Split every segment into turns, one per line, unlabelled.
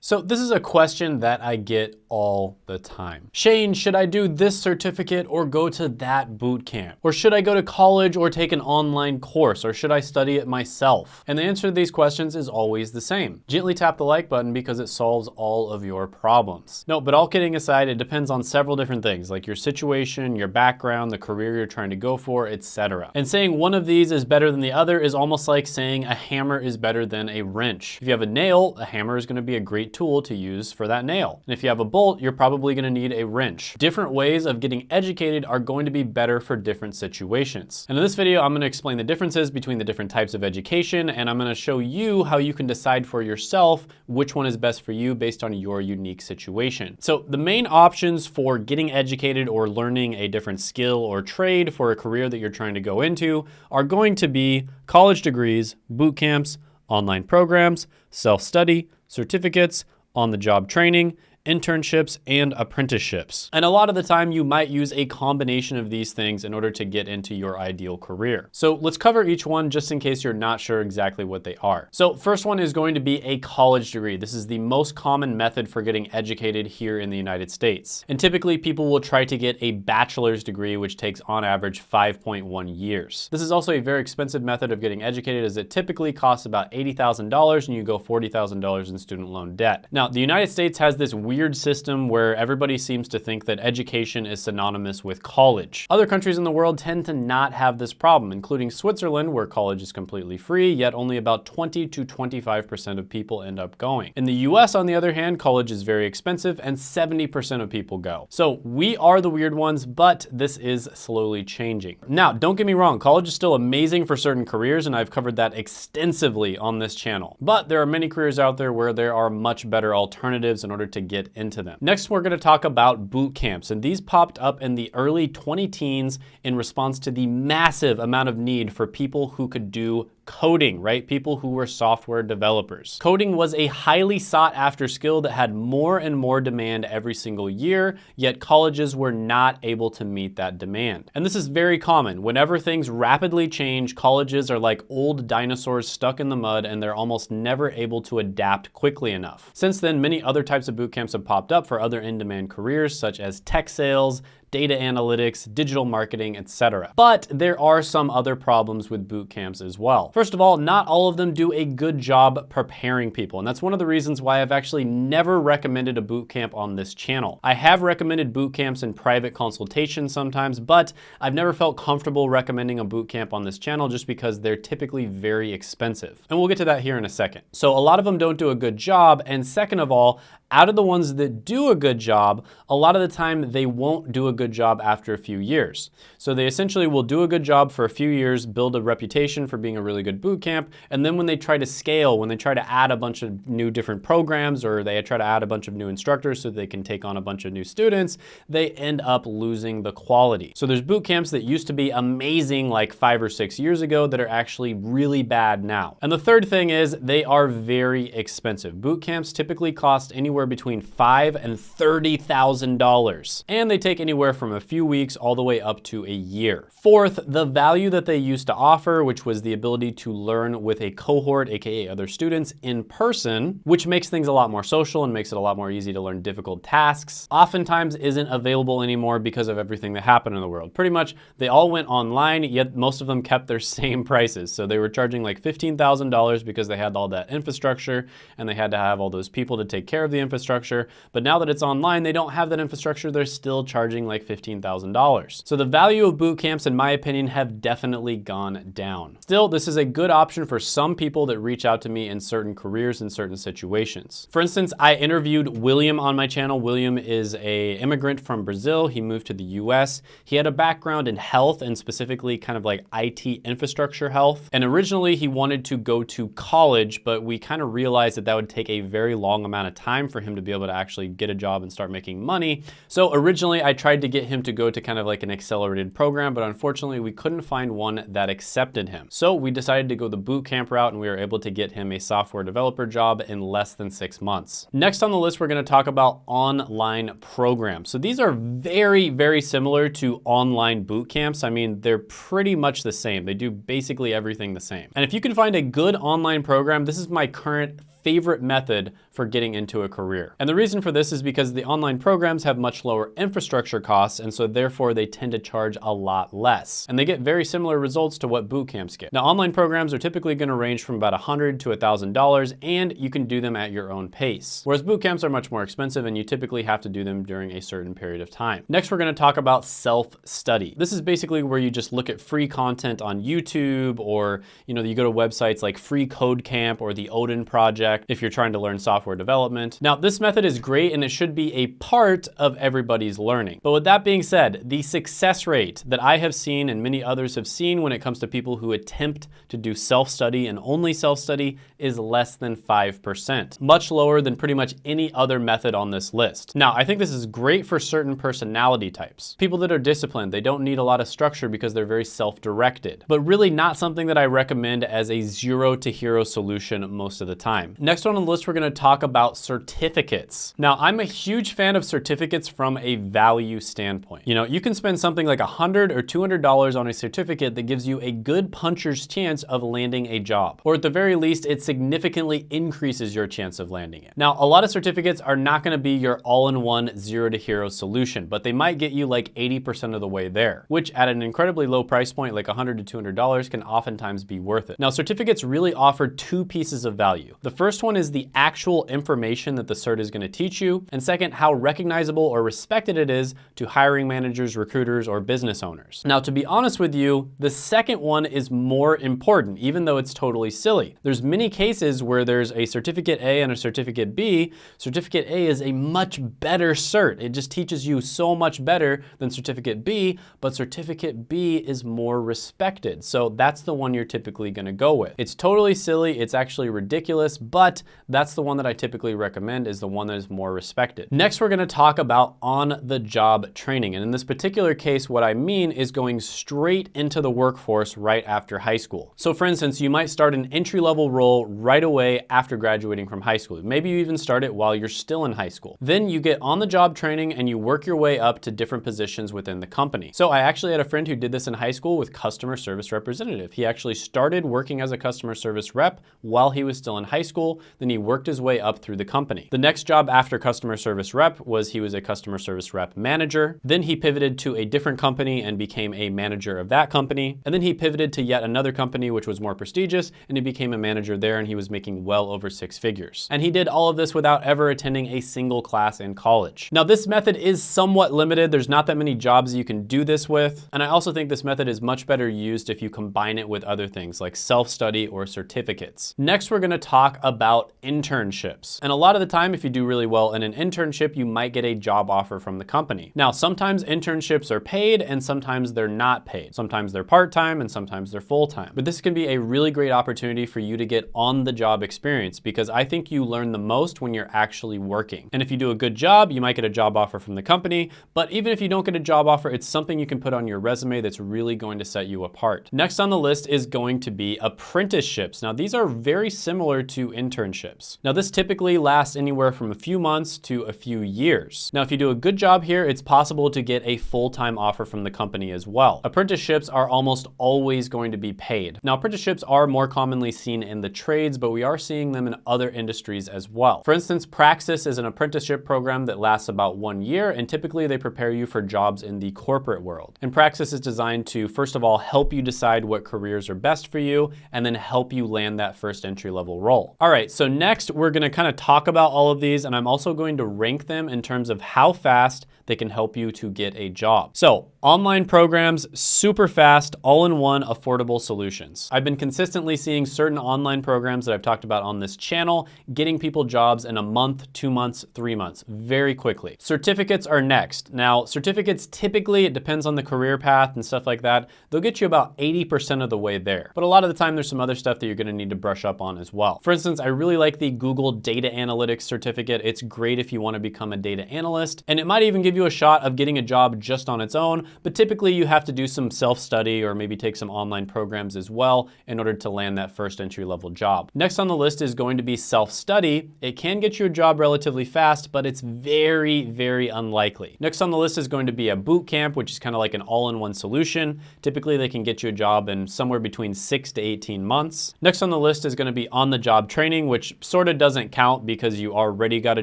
So this is a question that I get all the time. Shane, should I do this certificate or go to that boot camp? Or should I go to college or take an online course? Or should I study it myself? And the answer to these questions is always the same. Gently tap the like button because it solves all of your problems. No, but all kidding aside, it depends on several different things like your situation, your background, the career you're trying to go for, etc. And saying one of these is better than the other is almost like saying a hammer is better than a wrench. If you have a nail, a hammer is gonna be a great tool to use for that nail. And if you have a bolt, you're probably gonna need a wrench. Different ways of getting educated are going to be better for different situations. And in this video, I'm gonna explain the differences between the different types of education, and I'm gonna show you how you can decide for yourself which one is best for you based on your unique situation. So the main options for getting educated or learning a different skill or trade for a career that you're trying to go into are going to be college degrees, boot camps, online programs, self-study, certificates, on-the-job training, internships, and apprenticeships. And a lot of the time you might use a combination of these things in order to get into your ideal career. So let's cover each one just in case you're not sure exactly what they are. So first one is going to be a college degree. This is the most common method for getting educated here in the United States. And typically people will try to get a bachelor's degree, which takes on average 5.1 years. This is also a very expensive method of getting educated as it typically costs about $80,000 and you go $40,000 in student loan debt. Now, the United States has this weird weird system where everybody seems to think that education is synonymous with college. Other countries in the world tend to not have this problem, including Switzerland, where college is completely free, yet only about 20 to 25% of people end up going. In the US, on the other hand, college is very expensive and 70% of people go. So we are the weird ones, but this is slowly changing. Now, don't get me wrong, college is still amazing for certain careers, and I've covered that extensively on this channel. But there are many careers out there where there are much better alternatives in order to get into them. Next, we're gonna talk about boot camps, and these popped up in the early 20 teens in response to the massive amount of need for people who could do coding, right? People who were software developers. Coding was a highly sought after skill that had more and more demand every single year, yet colleges were not able to meet that demand. And this is very common. Whenever things rapidly change, colleges are like old dinosaurs stuck in the mud and they're almost never able to adapt quickly enough. Since then, many other types of boot camps have popped up for other in-demand careers such as tech sales, data analytics, digital marketing, etc. But there are some other problems with boot camps as well. First of all, not all of them do a good job preparing people, and that's one of the reasons why I've actually never recommended a boot camp on this channel. I have recommended boot camps in private consultations sometimes, but I've never felt comfortable recommending a boot camp on this channel just because they're typically very expensive. And we'll get to that here in a second. So a lot of them don't do a good job, and second of all, out of the ones that do a good job, a lot of the time they won't do a good job after a few years. So they essentially will do a good job for a few years, build a reputation for being a really good boot camp, and then when they try to scale, when they try to add a bunch of new different programs or they try to add a bunch of new instructors so they can take on a bunch of new students, they end up losing the quality. So there's boot camps that used to be amazing like five or six years ago that are actually really bad now. And the third thing is they are very expensive. Boot camps typically cost anywhere between five and $30,000. And they take anywhere from a few weeks all the way up to a year. Fourth, the value that they used to offer, which was the ability to learn with a cohort, AKA other students in person, which makes things a lot more social and makes it a lot more easy to learn difficult tasks, oftentimes isn't available anymore because of everything that happened in the world. Pretty much they all went online, yet most of them kept their same prices. So they were charging like $15,000 because they had all that infrastructure and they had to have all those people to take care of the infrastructure, but now that it's online, they don't have that infrastructure, they're still charging like $15,000. So the value of boot camps, in my opinion, have definitely gone down. Still, this is a good option for some people that reach out to me in certain careers in certain situations. For instance, I interviewed William on my channel. William is a immigrant from Brazil. He moved to the US. He had a background in health and specifically kind of like IT infrastructure health. And originally he wanted to go to college, but we kind of realized that that would take a very long amount of time for him to be able to actually get a job and start making money. So originally I tried to get him to go to kind of like an accelerated program, but unfortunately we couldn't find one that accepted him. So we decided to go the boot camp route and we were able to get him a software developer job in less than six months. Next on the list, we're gonna talk about online programs. So these are very, very similar to online boot camps. I mean, they're pretty much the same. They do basically everything the same. And if you can find a good online program, this is my current favorite method for getting into a career. And the reason for this is because the online programs have much lower infrastructure costs, and so therefore they tend to charge a lot less. And they get very similar results to what boot camps get. Now, online programs are typically gonna range from about 100 to $1,000, and you can do them at your own pace. Whereas boot camps are much more expensive, and you typically have to do them during a certain period of time. Next, we're gonna talk about self-study. This is basically where you just look at free content on YouTube, or you know, you go to websites like Free Code Camp or the Odin Project if you're trying to learn software development. Now, this method is great, and it should be a part of everybody's learning. But with that being said, the success rate that I have seen and many others have seen when it comes to people who attempt to do self-study and only self-study is less than 5%, much lower than pretty much any other method on this list. Now, I think this is great for certain personality types. People that are disciplined, they don't need a lot of structure because they're very self-directed, but really not something that I recommend as a zero to hero solution most of the time. Next on the list, we're gonna talk about certificates. Now, I'm a huge fan of certificates from a value standpoint. You know, you can spend something like 100 or $200 on a certificate that gives you a good puncher's chance of landing a job, or at the very least, it significantly increases your chance of landing it. Now, a lot of certificates are not gonna be your all-in-one zero to hero solution, but they might get you like 80% of the way there, which at an incredibly low price point, like 100 to $200 can oftentimes be worth it. Now, certificates really offer two pieces of value. The first one is the actual information that the cert is gonna teach you, and second, how recognizable or respected it is to hiring managers, recruiters, or business owners. Now, to be honest with you, the second one is more important, even though it's totally silly. There's many cases where there's a certificate A and a certificate B. Certificate A is a much better cert. It just teaches you so much better than certificate B, but certificate B is more respected. So that's the one you're typically gonna go with. It's totally silly, it's actually ridiculous, but that's the one that I typically recommend is the one that is more respected. Next, we're gonna talk about on-the-job training. And in this particular case, what I mean is going straight into the workforce right after high school. So for instance, you might start an entry-level role right away after graduating from high school. Maybe you even start it while you're still in high school. Then you get on-the-job training and you work your way up to different positions within the company. So I actually had a friend who did this in high school with customer service representative. He actually started working as a customer service rep while he was still in high school. Then he worked his way up through the company. The next job after customer service rep was he was a customer service rep manager. Then he pivoted to a different company and became a manager of that company. And then he pivoted to yet another company, which was more prestigious, and he became a manager there and he was making well over six figures. And he did all of this without ever attending a single class in college. Now this method is somewhat limited. There's not that many jobs you can do this with. And I also think this method is much better used if you combine it with other things like self-study or certificates. Next, we're gonna talk about internships. And a lot of the time, if you do really well in an internship, you might get a job offer from the company. Now, sometimes internships are paid and sometimes they're not paid. Sometimes they're part-time and sometimes they're full-time. But this can be a really great opportunity for you to get on-the-job experience because I think you learn the most when you're actually working. And if you do a good job, you might get a job offer from the company. But even if you don't get a job offer, it's something you can put on your resume that's really going to set you apart. Next on the list is going to be apprenticeships. Now, these are very similar to internships. Now, this typically lasts anywhere from a few months to a few years. Now, if you do a good job here, it's possible to get a full-time offer from the company as well. Apprenticeships are almost always going to be paid. Now, apprenticeships are more commonly seen in the trades, but we are seeing them in other industries as well. For instance, Praxis is an apprenticeship program that lasts about one year, and typically they prepare you for jobs in the corporate world. And Praxis is designed to, first of all, help you decide what careers are best for you, and then help you land that first entry level role. All right, so next we're gonna kind of talk about all of these, and I'm also going to rank them in terms of how fast they can help you to get a job. So online programs, super fast, all-in-one affordable solutions. I've been consistently seeing certain online programs that I've talked about on this channel, getting people jobs in a month, two months, three months, very quickly. Certificates are next. Now, certificates typically, it depends on the career path and stuff like that, they'll get you about 80% of the way there. But a lot of the time there's some other stuff that you're gonna need to brush up on as well. For instance, I really like the Google Data Analytics certificate. It's great if you wanna become a data analyst, and it might even give you a shot of getting a job just on its own, but typically you have to do some self-study or maybe take some online programs as well in order to land that first entry level job. Next on the list is going to be self-study. It can get you a job relatively fast, but it's very, very unlikely. Next on the list is going to be a boot camp, which is kind of like an all-in-one solution. Typically they can get you a job in somewhere between six to 18 months. Next on the list is gonna be on-the-job training, which sort of doesn't count because you already got a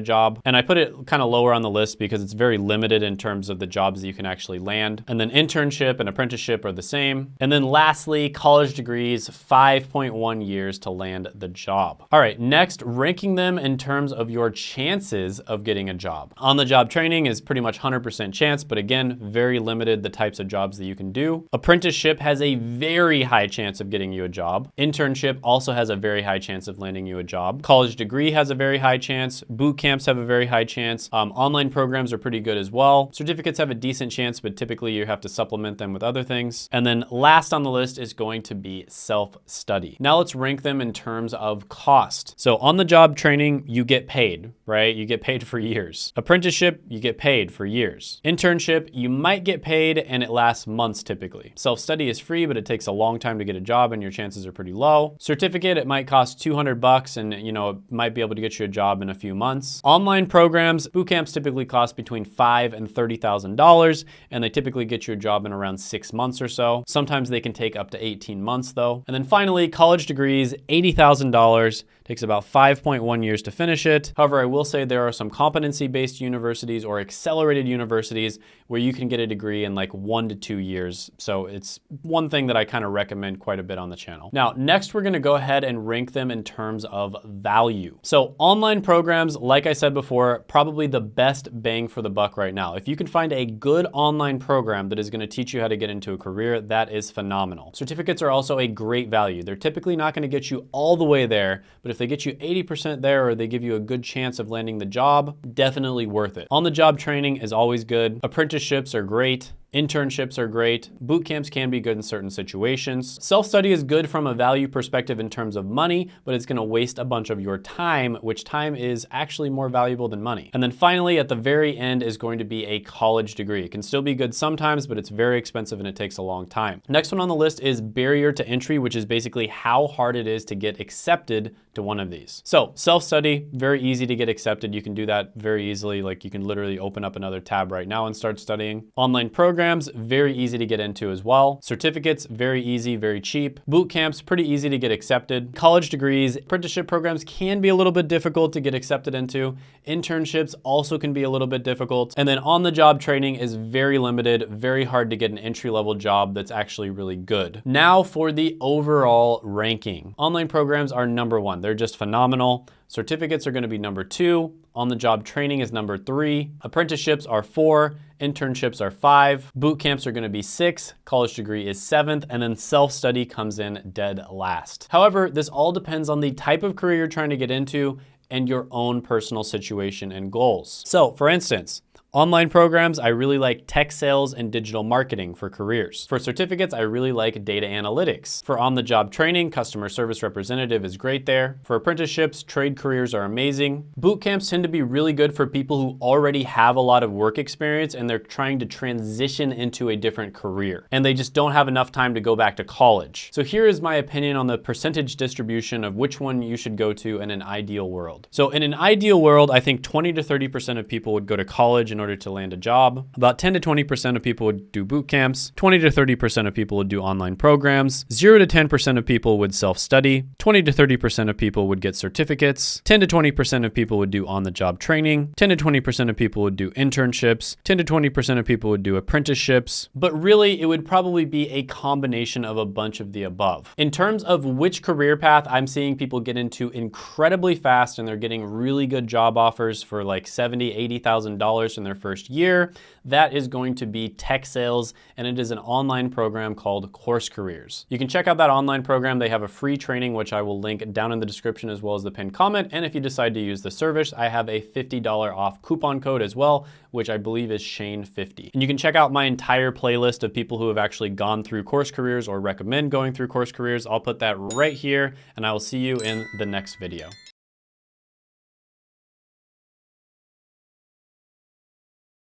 job. And I put it kind of lower on the list because it's very limited in terms of the jobs that you can actually land. And then internship and apprenticeship are the same. And then lastly, college degrees, 5.1 years to land the job. All right, next, ranking them in terms of your chances of getting a job. On the job training is pretty much 100% chance, but again, very limited the types of jobs that you can do. Apprenticeship has a very high chance of getting you a job. Internship also has a very high chance of landing you a job. College degree has a very high chance. Boot camps have a very high chance. Um, online programs are pretty good as well. Certificates have a decent chance, but typically you have to supplement them with other things. And then last on the list is going to be self-study. Now let's rank them in terms of cost. So on the job training, you get paid, right? You get paid for years. Apprenticeship, you get paid for years. Internship, you might get paid and it lasts months typically. Self-study is free, but it takes a long time to get a job and your chances are pretty low. Certificate, it might cost 200 bucks and you know, it might be able to get you a job in a few months. Online programs, boot camps typically cost between five and $30,000 and they typically get you a job in around six months or so. Sometimes they can take up to 18 months though. And then finally, college degrees, $80,000 Takes about 5.1 years to finish it. However, I will say there are some competency-based universities or accelerated universities where you can get a degree in like one to two years. So it's one thing that I kind of recommend quite a bit on the channel. Now, next we're gonna go ahead and rank them in terms of value. So online programs, like I said before, probably the best bang for the buck right now. If you can find a good online program that is gonna teach you how to get into a career, that is phenomenal. Certificates are also a great value. They're typically not gonna get you all the way there, but if if they get you 80% there or they give you a good chance of landing the job, definitely worth it. On the job training is always good. Apprenticeships are great. Internships are great. Boot camps can be good in certain situations. Self-study is good from a value perspective in terms of money, but it's gonna waste a bunch of your time, which time is actually more valuable than money. And then finally, at the very end is going to be a college degree. It can still be good sometimes, but it's very expensive and it takes a long time. Next one on the list is barrier to entry, which is basically how hard it is to get accepted to one of these. So self-study, very easy to get accepted. You can do that very easily. Like you can literally open up another tab right now and start studying. Online program programs, very easy to get into as well. Certificates, very easy, very cheap. Boot camps, pretty easy to get accepted. College degrees, apprenticeship programs can be a little bit difficult to get accepted into. Internships also can be a little bit difficult. And then on-the-job training is very limited, very hard to get an entry-level job that's actually really good. Now for the overall ranking. Online programs are number one. They're just phenomenal. Certificates are gonna be number two. On-the-job training is number three. Apprenticeships are four. Internships are five. Boot camps are gonna be six. College degree is seventh. And then self-study comes in dead last. However, this all depends on the type of career you're trying to get into and your own personal situation and goals. So for instance, Online programs, I really like tech sales and digital marketing for careers. For certificates, I really like data analytics. For on-the-job training, customer service representative is great there. For apprenticeships, trade careers are amazing. Boot camps tend to be really good for people who already have a lot of work experience and they're trying to transition into a different career. And they just don't have enough time to go back to college. So here is my opinion on the percentage distribution of which one you should go to in an ideal world. So in an ideal world, I think 20 to 30% of people would go to college in order to land a job. About 10 to 20% of people would do boot camps. 20 to 30% of people would do online programs. 0 to 10% of people would self-study. 20 to 30% of people would get certificates. 10 to 20% of people would do on-the-job training. 10 to 20% of people would do internships. 10 to 20% of people would do apprenticeships. But really, it would probably be a combination of a bunch of the above. In terms of which career path I'm seeing people get into incredibly fast and they're getting really good job offers for like 70, $80,000 in their first year. That is going to be tech sales, and it is an online program called Course Careers. You can check out that online program. They have a free training, which I will link down in the description as well as the pinned comment. And if you decide to use the service, I have a $50 off coupon code as well, which I believe is Shane50. And you can check out my entire playlist of people who have actually gone through Course Careers or recommend going through Course Careers. I'll put that right here, and I will see you in the next video.